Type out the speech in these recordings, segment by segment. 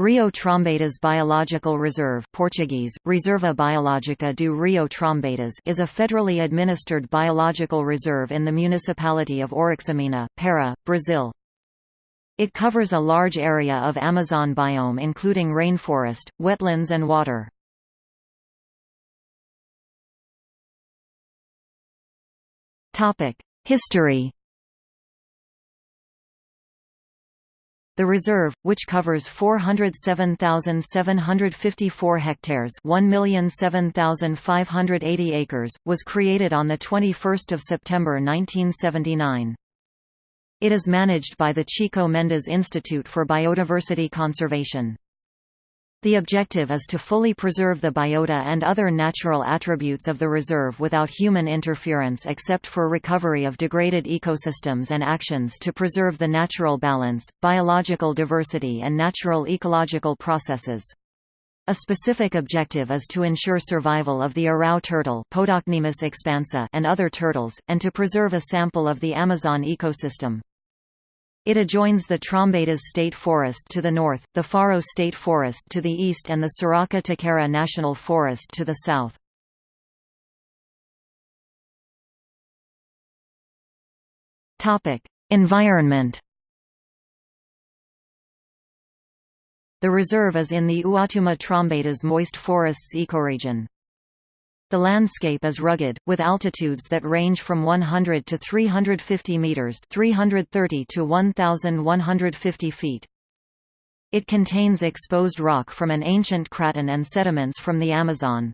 Rio Trombetas Biological Reserve Portuguese, Reserva Biológica do Rio Trombetas is a federally administered biological reserve in the municipality of Oriximiná, Para, Brazil. It covers a large area of Amazon biome including rainforest, wetlands and water. History The reserve, which covers 407,754 hectares 1,007,580 acres, was created on 21 September 1979. It is managed by the Chico Mendes Institute for Biodiversity Conservation. The objective is to fully preserve the biota and other natural attributes of the reserve without human interference except for recovery of degraded ecosystems and actions to preserve the natural balance, biological diversity and natural ecological processes. A specific objective is to ensure survival of the Arrau turtle expansa and other turtles, and to preserve a sample of the Amazon ecosystem. It adjoins the Trombetas State Forest to the north, the Faro State Forest to the east and the Saracá Taquera National Forest to the south. Environment The reserve is in the Uatuma Trombetas moist forests ecoregion. The landscape is rugged, with altitudes that range from 100 to 350 meters (330 to 1150 feet). It contains exposed rock from an ancient craton and sediments from the Amazon.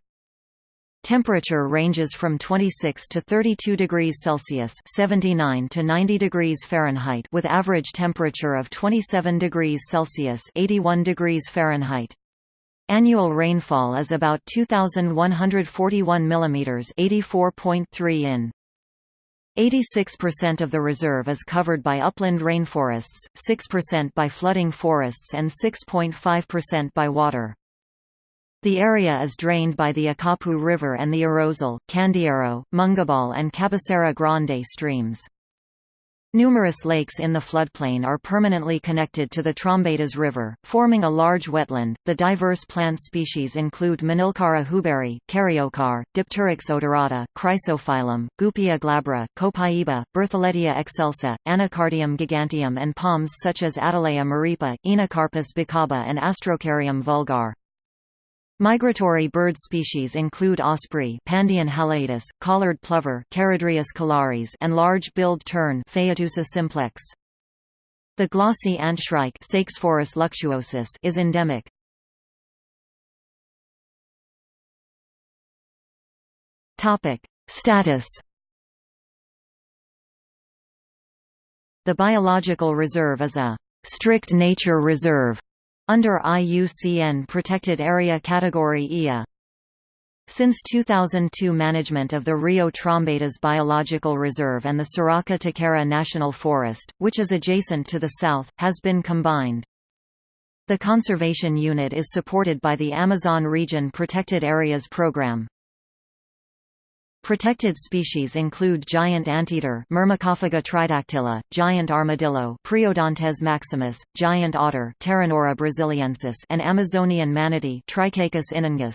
Temperature ranges from 26 to 32 degrees Celsius (79 to 90 degrees Fahrenheit) with average temperature of 27 degrees Celsius (81 degrees Fahrenheit). Annual rainfall is about 2,141 mm 84.3 in. 86% of the reserve is covered by upland rainforests, 6% by flooding forests and 6.5% by water. The area is drained by the Akapu River and the Arrozal, Candeeiro, Mungabal and Cabecera Grande streams. Numerous lakes in the floodplain are permanently connected to the Trombetas River, forming a large wetland. The diverse plant species include Manilkara huberi, Caryocar, Dipteryx odorata, Chrysophyllum, Goupia glabra, Copaiba, Bertholletia excelsa, Anacardium giganteum, and palms such as Attalea maripa, Oenocarpus bacaba, and Astrocaryum vulgar. Migratory bird species include osprey Pandion haliaetus, collared plover Charadrius collaris, and large-billed tern simplex. The glossy antshrike Sakesphorus luctuosus is endemic. Topic: Status The biological reserve is a strict nature reserve under IUCN Protected Area Category IA. Since 2002 management of the Rio Trombetas Biological Reserve and the Saracá Taquera National Forest, which is adjacent to the south, has been combined. The conservation unit is supported by the Amazon Region Protected Areas Program. Protected species include giant anteater Myrmecophaga tridactyla, giant armadillo Priodontes maximus, giant otter Pteronura brasiliensis and Amazonian manatee Trichechus inunguis.